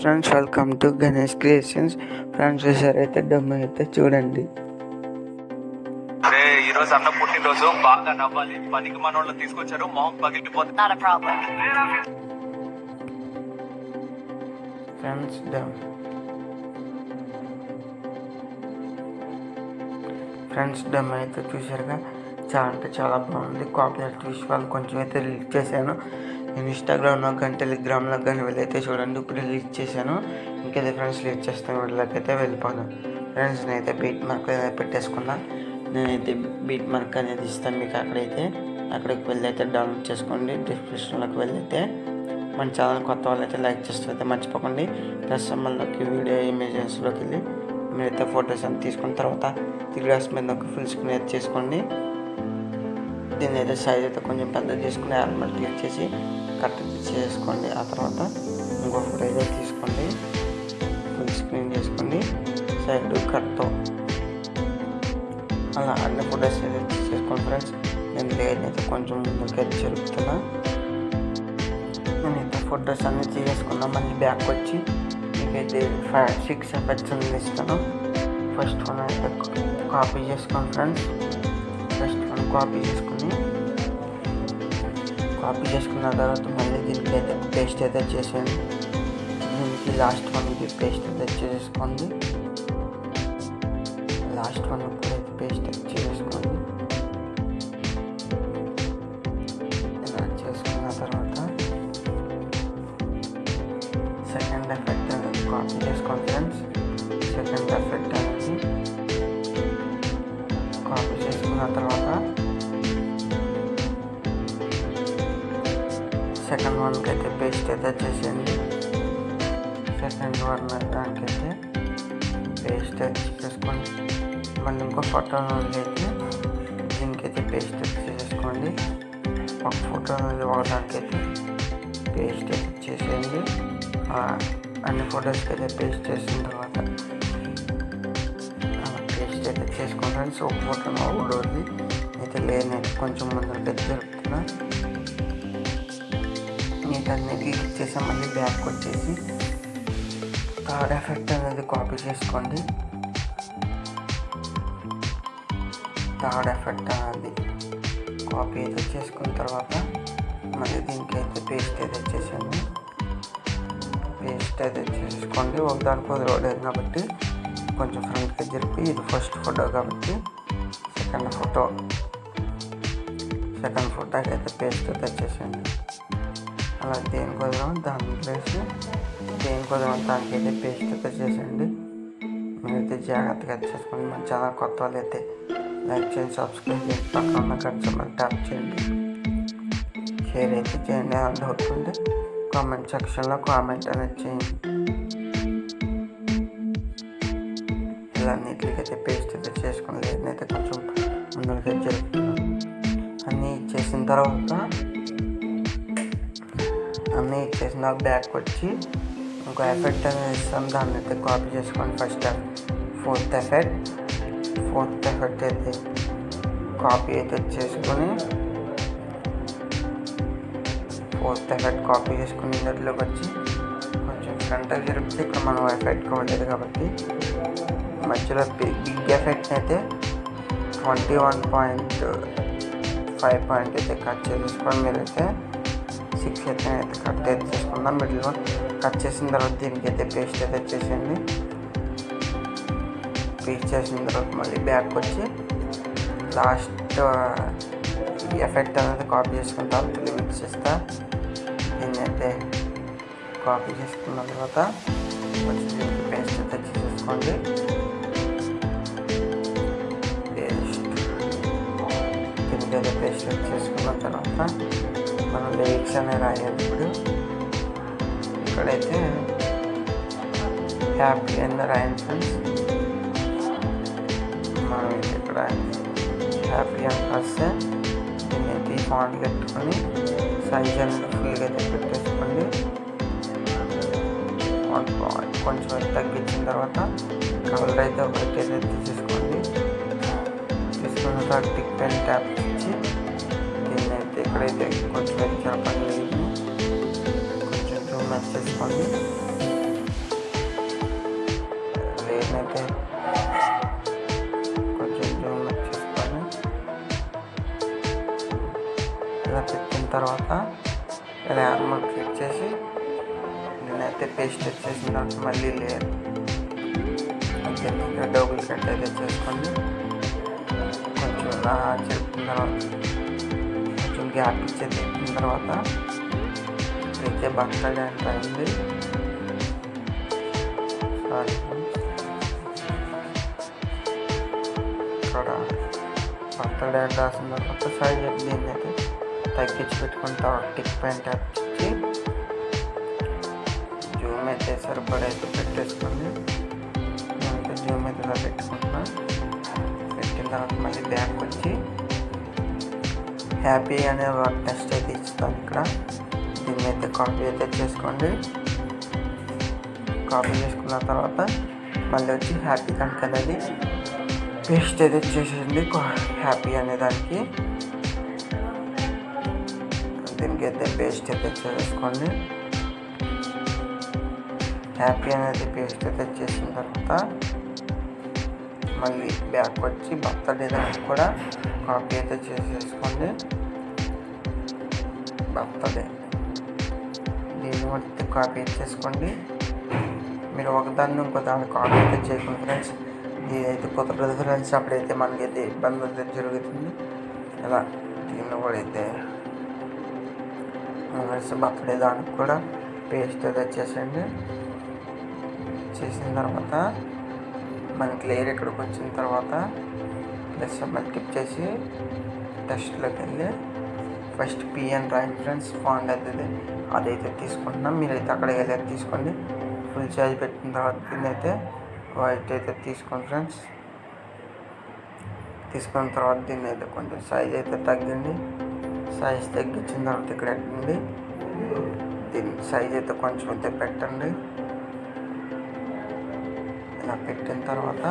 Friends welcome to Ganesh creations. Friends అయితే డమ్ అయితే చూడండి. రే ఈ రోజు అన్న పుట్టినరోజు. బాగా నవ్వాలి. పనికి మనోళ్ళు తీసుకొచ్చారు. మొహం పగిలిపోతుంది. ఫ్రెండ్స్ డమ్. ఫ్రెండ్స్ డమ్ అయితే చూసారుగా చాలా అంటే చాలా బాగుంది. కాపీరైట్ విషయాలు కొంచెం అయితే రిలీజ్ చేశాను. నేను ఇన్స్టాగ్రామ్లో కానీ టెలిగ్రామ్లో కానీ వెళ్ళైతే చూడండి. ఇప్పుడు రిలీజ్ చేశాను. ఇంకైతే ఫ్రెండ్స్ లీడ్ చేస్తాను. వీళ్ళకైతే వెళ్ళిపోను. ఫ్రెండ్స్ నేనైతే బీట్ మార్క్ పెట్టేసుకున్నా. నేనైతే బీట్ మార్క్ అనేది ఇస్తాను మీకు అక్కడైతే. అక్కడికి వెళ్ళైతే డౌన్లోడ్ చేసుకోండి. డిస్క్రిప్షన్లోకి వెళ్ళైతే మన ఛానల్ కొత్త వాళ్ళు అయితే లైక్ చేస్తూ అయితే మర్చిపోకండి. ప్లస్ మళ్ళీ వీడియో ఇమేజెస్లోకి వెళ్ళి మీరైతే ఫొటోస్ అంతా తీసుకున్న తర్వాత త్రీ గ్లాస్ మీద ఒక ఫుల్ స్క్రీన్ అయితే చేసుకోండి. దీన్ని అయితే సైజ్ అయితే కొంచెం పెద్ద చేసుకుని ఆల్మల్ క్లిక్ చేసి కట్ చేసుకోండి. ఆ తర్వాత ఇంకో ఫోటో అయితే తీసుకోండి. ఫుల్ స్క్రీన్ చేసుకోండి సైడ్ కట్తో. అలా అన్ని ఫొటోస్ అయితే తీసేసుకోండి ఫ్రెండ్స్. నేను లేదైతే కొంచెం ముందుకైతే జరుపుతున్నా ఇంత ఫొటోస్ అన్ని తీసేసుకున్నా. మళ్ళీ బ్యాక్ వచ్చి మీకైతే ఫైవ్ సిక్స్ ఎఫెక్ట్స్ అన్ని ఇస్తాను. ఫస్ట్ వన్ అయితే కాపీ చేసుకోండి ఫ్రెండ్స్. ఫస్ట్ వన్ కాపీ చేసుకుని కాపీ చేసుకున్న తర్వాత మళ్ళీ దీనికి అయితే పేస్ట్ అయితే చేసేయండి. దీనికి లాస్ట్ వన్కి పేస్ట్ అయితే చేసుకోండి లాస్ట్ వన్ కూడా పేస్ట్ అయితే సెకండ్ వన్కి అయితే పేస్ట్ అయితే చేసేయండి సెకండ్ వన్ దానికైతే పేస్ట్ అయితే చేసుకోండి మళ్ళీ ఇంకో ఫోటో అయితే దీనికైతే పేస్ట్ అయితే చేసేసుకోండి ఒక ఫోటో నుండి పేస్ట్ అయితే చేసేయండి అన్ని ఫొటోస్కి అయితే పేస్ట్ చేసిన తర్వాత పేస్ట్ అయితే చేసుకోండి ఫ్రెండ్స్ ఒక ఫోటో ఒకటి అయితే లేని కొంచెం ముందరికి అయితే జరుపుతున్నా. వీటన్నిటికీ ఇచ్చేసి మళ్ళీ బ్యాక్ వచ్చేసి థర్డ్ ఎఫెక్ట్ అనేది కాపీ చేసుకోండి. థర్డ్ ఎఫెక్ట్ అనేది కాపీ అయితే చేసుకున్న తర్వాత మళ్ళీ దీనికి అయితే పేస్ట్ అయితే చేసాను పేస్ట్ అయితే చేసుకోండి. ఒక దానికి వదిలేదు కాబట్టి కొంచెం ఫ్రంట్కి జరిపి ఇది ఫస్ట్ ఫోటో కాబట్టి సెకండ్ ఫోటో సెకండ్ ఫోటోకి అయితే పేస్ట్ అయితే చేసేయండి. అలా దేనికి దాని ప్లేస్ దేని కొద్దాం దానికి పేస్ట్ అయితే చేసేయండి. మీరైతే జాగ్రత్తగా చేసుకోండి మన ఛానల్ కొత్త వాళ్ళు అయితే లైక్ చేయండి సబ్స్క్రైబ్ చేయండి పక్కన ఉన్న ట్యాప్ చేయండి. షేర్ అయితే చేయండి ఏమైనా డౌట్ ఉంటే కామెంట్ సెక్షన్లో కామెంట్ అనేది చేయండి. ఇలా నీట్లకైతే పేస్ట్ అయితే చేసుకుని లేదనైతే కొంచెం ముందుకైతే జరుపుతున్నాను. అన్నీ చేసిన తర్వాత అన్నీ ఇచ్చేసిన బ్యాక్ వచ్చి ఇంకో ఎఫెక్ట్ అనేది ఇస్తాం దాన్ని అయితే కాపీ చేసుకోండి first fourth effect fourth effect అయితే కాపీ అయితే చేసుకొని ఫోర్త్ ఎఫెక్ట్ కాపీ చేసుకుని ఇందులోకి వచ్చి కొంచెం ఫ్రంట్ జరిపితే ఇక్కడ మనం ఎఫెక్ట్ కావట్లేదు కాబట్టి మధ్యలో బిగ్ ఎఫెక్ట్ అయితే twenty one point five point అయితే కట్ చేసేసుకొని మీరైతే సిక్స్ అయితే కట్ అయితే చేసుకుందాం. మిడిల్లో కట్ చేసిన తర్వాత దీనికి అయితే పేస్ట్ అయితే చేసేయండి. పేస్ట్ చేసిన తర్వాత మళ్ళీ బ్యాక్ వచ్చి లాస్ట్ ఎఫెక్ట్ అనేది కాపీ చేసుకున్న తర్వాత లిమిట్స్ ఇస్తా దీన్ని అయితే కాపీ చేసుకున్న తర్వాత కొంచెం దీనికి పేస్ట్ అయితే చేసేసుకోండి. పేస్ట్ దీనికి అయితే పేస్ట్ చేసుకున్న తర్వాత మనం లిరిక్స్ అనేవి రాయాలి ఇప్పుడు. ఇక్కడైతే హ్యాపీ అని రాయండి ఫ్రెండ్స్. మనం ఇక్కడ హ్యాపీ అని రాస్తే నేనైతే అయితే ఈ ఫాంట్ పెట్టుకొని సైజ్ అనేది ఫుల్గా అయితే పెట్టేసుకోండి. కొంచెం తగ్గించిన తర్వాత కలర్ అయితే ఒకటి అయితే తీసేసుకోండి. తీసుకున్న తర్వాత టిక్ పెన్ ట్యాప్ ఎక్కడైతే కొంచెం అయితే జరపండి కొంచెం జూమ్ చేసుకోండి. దీన్నైతే కొంచెం జూమ్ చేసుకొని ఇలా పెట్టిన తర్వాత ఇలా నార్మల్ క్లిక్ చేసి నేనైతే పేస్ట్ వచ్చేసిన తర్వాత మళ్ళీ లేయర్ ఓకే డబుల్ కట్ అయితే చేసుకోండి. కొంచెం ఇలా చెప్పిన తర్వాత కొంచెం గ్యాప్ ఇచ్చే తిప్పిన తర్వాత అయితే బట్టలు ఎంత అయింది సారీ ఇక్కడ బట్టలు ఎంత రాసిన తర్వాత సైజ్ దీన్ని అయితే తగ్గించి పెట్టుకుంటా టిక్ పైన ట్యాప్ ఇచ్చి జూమ్ అయితే సరిపడా అయితే పెట్టేసుకోండి నేనైతే జూమ్ అయితే ఇలా పెట్టుకుంటున్నా పెట్టిన తర్వాత మళ్ళీ బ్యాక్ వచ్చి హ్యాపీ అనే వర్డ్ టెస్ట్ అయితే ఇస్తాను ఇక్కడ. దీన్ని అయితే కాపీ అయితే చేసుకోండి. కాపీ చేసుకున్న తర్వాత మళ్ళీ వచ్చి హ్యాపీ కనుక అనేది పేస్ట్ అయితే చేసేయండి హ్యాపీ అనే దానికి. దీనికి అయితే పేస్ట్ అయితే చేసుకోండి. హ్యాపీ అనేది పేస్ట్ అయితే చేసిన తర్వాత మళ్ళీ బ్యాక్ వచ్చి బర్త్డే దానికి కూడా కాపీ అయితే చేసేసుకోండి బర్త్డే దీన్ని బట్టి కాపీ చేసుకోండి మీరు ఒకదాన్ని ఇంకో దాన్ని కాపీ అయితే చేయకుండా ఫ్రెండ్స్. ఇదైతే కుదరదు ఫ్రెండ్స్. అప్పుడైతే మనకి అయితే ఇబ్బంది అయితే జరుగుతుంది. ఇలా దీన్ని కూడా అయితే ఫ్రెండ్స్ బర్త్డే దానికి కూడా పేస్ట్ అయితే చేసేయండి. చేసిన తర్వాత మనకి లేయర్ ఇక్కడికి వచ్చిన తర్వాత ప్లస్ క్లిక్ చేసి టెస్ట్లోకి వెళ్ళి first PN right friends font అవుతుంది అదైతే తీసుకుంటున్నాం మీరైతే అక్కడ వెళ్ళి తీసుకోండి ఫుల్ ఛార్జ్ పెట్టిన తర్వాత దీన్ని అయితే వైట్ అయితే తీసుకోండి ఫ్రెండ్స్ తీసుకున్న తర్వాత దీన్ని అయితే కొంచెం సైజ్ అయితే తగ్గింది సైజ్ తగ్గించిన తర్వాత ఇక్కడ పెట్టండి దీని సైజ్ అయితే కొంచెం అయితే పెట్టండి ఇలా పెట్టిన తర్వాత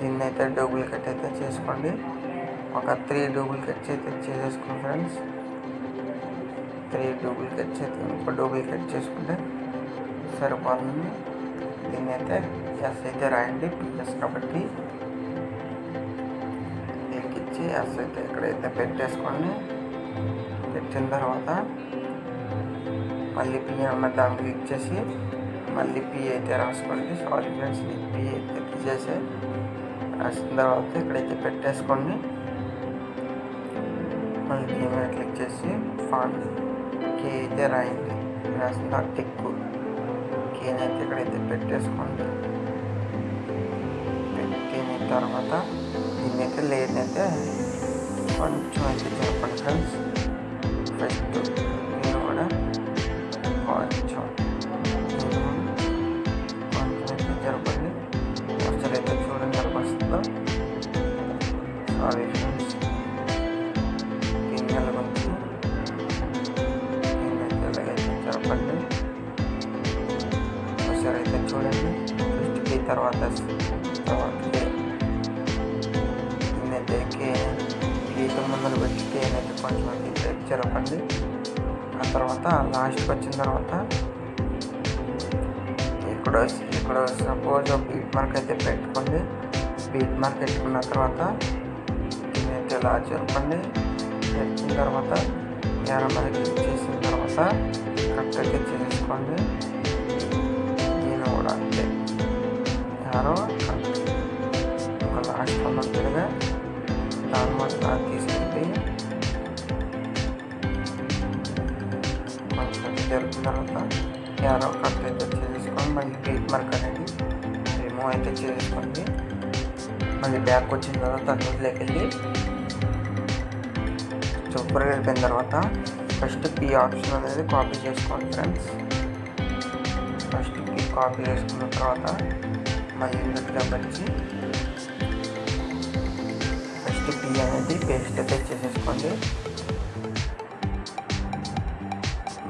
దీన్ని అయితే డూప్లికేట్ అయితే చేసుకోండి. ఒక త్రీ డూప్లికేట్స్ అయితే చేసేసుకోండి ఫ్రెండ్స్. త్రీ డూప్లికేట్స్ అయితే ఒక డూప్లికేట్ చేసుకుంటే సరిపోతుంది. దీన్ని అయితే ఎస్ అయితే రాయండి పిఎస్ కాబట్టి. దీనికి ఇచ్చి ఎస్ అయితే ఇక్కడైతే పెట్టేసుకోండి. పెట్టిన తర్వాత మళ్ళీ పి అన్న దాన్ని క్లిక్ చేసి మళ్ళీ పి అయితే రాసుకోండి. సారీ ఫ్రెండ్స్ పి అయితే తీసేసి రాసిన తర్వాత ఇక్కడైతే పెట్టేసుకోండి. మళ్ళీ పి మీద క్లిక్ చేసి ఫాంట్ కే అయితే రాయండి. రాసిన తర్వాత టిక్ కేని అయితే ఇక్కడైతే పెట్టేసుకోండి. పెట్టిన తర్వాత దీన్ని అయితే లేదైతే కొంచెం అయితే చెప్పండి ఫ్రెండ్స్. ఫస్ట్ నేను కూడా కొంచెం సారీ ఫ్రెండ్స్ గురించి ఒకసారి అయితే చూడండి. తర్వాత తర్వాత నేనైతే గీతం ముందర పెట్టి నేనైతే కొంచెం అయితే జరపండి ఆ తర్వాత లాస్ట్కి వచ్చిన తర్వాత ఇక్కడ ఇక్కడ సపోజ్ బీట్ మార్క్ అయితే పెట్టుకోండి. బీట్ మార్క్ పెట్టుకున్న తర్వాత ఇలా జరపండి పెట్టిన తర్వాత యారో మీద చేసిన తర్వాత కరెక్ట్గా చేసుకోండి. నేను కూడా అంతే. యారో ఒక లాస్ట్ ఉన్నట్టుగా దాని మీద తీసుకెళ్ళి కొంచెం జరిపిన తర్వాత యారో కరెక్ట్ అయితే చేసుకొని మళ్ళీ బీట్ మార్క్ అనేది రిమూవ్ అయితే చేసుకోండి. మళ్ళీ బ్యాక్ వచ్చిన తర్వాత అందులోకి వెళ్ళి సూపర్గా వెళ్ళిపోయిన తర్వాత ఫస్ట్ పీ ఆప్షన్ అనేది కాపీ చేసుకోండి ఫ్రెండ్స్ ఫస్ట్ పీ కాపీ చేసుకున్న తర్వాత మళ్ళీ ఇందులో వచ్చి ఫస్ట్ పీ అనేది పేస్ట్ అయితే చేసేసుకోండి.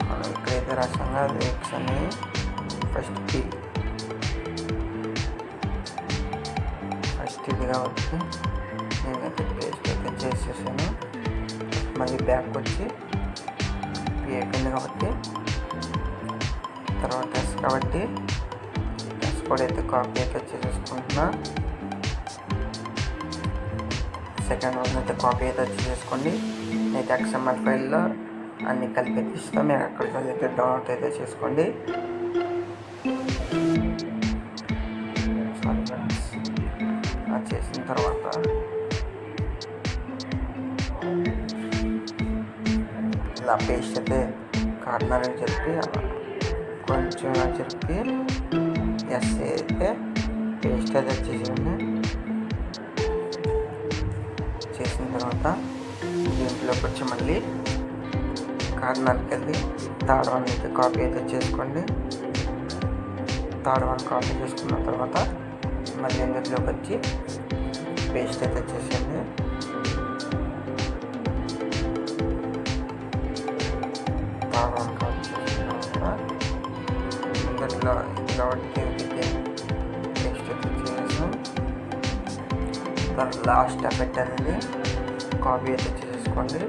మనం ఇక్కడైతే రసంగా రేక్స్ అనేవి ఫస్ట్ పీ ఫస్ట్ ఇది కాబట్టి నేనైతే పేస్ట్ అయితే చేసేసాను. మళ్ళీ బ్యాక్ వచ్చి పి అయిపోయింది కాబట్టి తర్వాత ఎస్ కాబట్టి ఎస్ కూడా అయితే కాపీ అయితే చేసేసుకుంటున్నా సెకండ్ వన్ అయితే కాపీ అయితే చేసుకోండి అయితే ఎక్స్ఎంఎల్ ఫైల్లో అన్ని కలిపి తీస్తాం మీరు అక్కడికి వెళ్ళి అయితే డౌన్లోడ్ అయితే చేసుకోండి. ఇలా పేస్ట్ అయితే కార్నర్ అని చెప్పి కొంచెం చెప్పి ఎస్ అయితే పేస్ట్ అయితే చేసేయండి చేసిన తర్వాత దీంట్లోకి వచ్చి మళ్ళీ కార్నర్కి వెళ్ళి థర్డ్ వన్ అయితే కాపీ అయితే చేసుకోండి. థర్డ్ వన్ కాపీ చేసుకున్న తర్వాత మళ్ళీ ఇందులోకి వచ్చి పేస్ట్ అయితే చేసేయండి ఇందులో కాబట్టి నెక్స్ట్ అయితే చేసేసాం తర్వాత లాస్ట్ ఎఫెక్ట్ అనేది కాపీ అయితే చేసేసుకోండి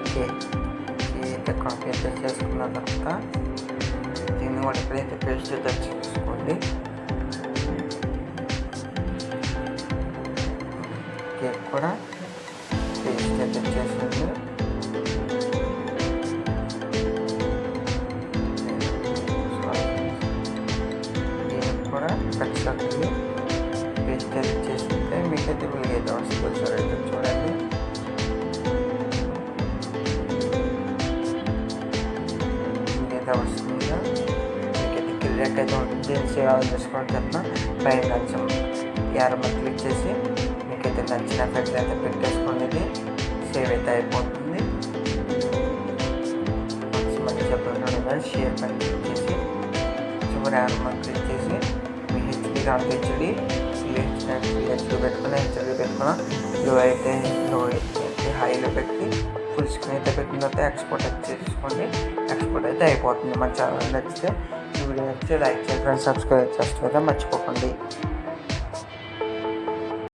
ఓకే అయితే కాపీ అయితే చేసుకున్న తర్వాత దీన్ని కూడా ఎప్పుడైతే పేస్ట్ అయితే చేసుకోండి కేక్ కూడా పేస్ట్ అయితే చేసేయండి. పేస్ట్ అయితే చేస్తుంటే మీకైతే వీళ్ళకైతే వస్తుంది సార్ అయితే చూడండి మీకైతే వస్తుందా మీకైతే క్లియర్ అయితే ఉంటుంది సేవ్ అవ్వాలి చేసుకోండి చెప్పిన పైన కొంచెం యారమ్మ క్లిక్ చేసి మీకైతే నచ్చిన ఎఫెక్ట్ అయితే పెట్టేసుకోండి ఇది సేవ్ అయితే అయిపోతుంది మంచి చెప్పండి షేర్ పని క్లిక్ చేసి చివరి యారమ్మ క్లిక్ చేసి మీ హెచ్డి రామ్ హెచ్డి నెక్స్ట్ పెట్టుకుని హెచ్డి పెట్టుకున్న లో అయితే లో హైలో పెట్టి ఫుల్ స్క్రీన్ అయితే పెట్టిన తర్వాత ఎక్స్పోర్ట్ అయితే చేసుకోండి. ఎక్స్పోర్ట్ అయితే అయిపోతుంది. మన ఛానల్ నచ్చితే ఈ వీడియో నచ్చితే లైక్ చేయండి సబ్స్క్రైబ్ చేస్తే మర్చిపోకండి.